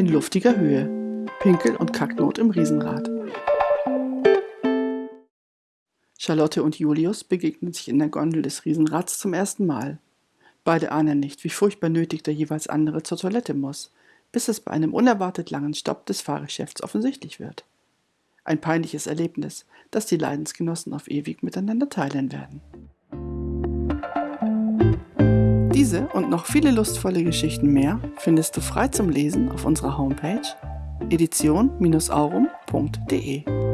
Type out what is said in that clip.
in luftiger Höhe. Pinkel- und Kacknot im Riesenrad. Charlotte und Julius begegnen sich in der Gondel des Riesenrads zum ersten Mal. Beide ahnen nicht, wie furchtbar nötig der jeweils andere zur Toilette muss, bis es bei einem unerwartet langen Stopp des Fahrgeschäfts offensichtlich wird. Ein peinliches Erlebnis, das die Leidensgenossen auf ewig miteinander teilen werden. Diese und noch viele lustvolle Geschichten mehr findest du frei zum Lesen auf unserer Homepage edition-aurum.de.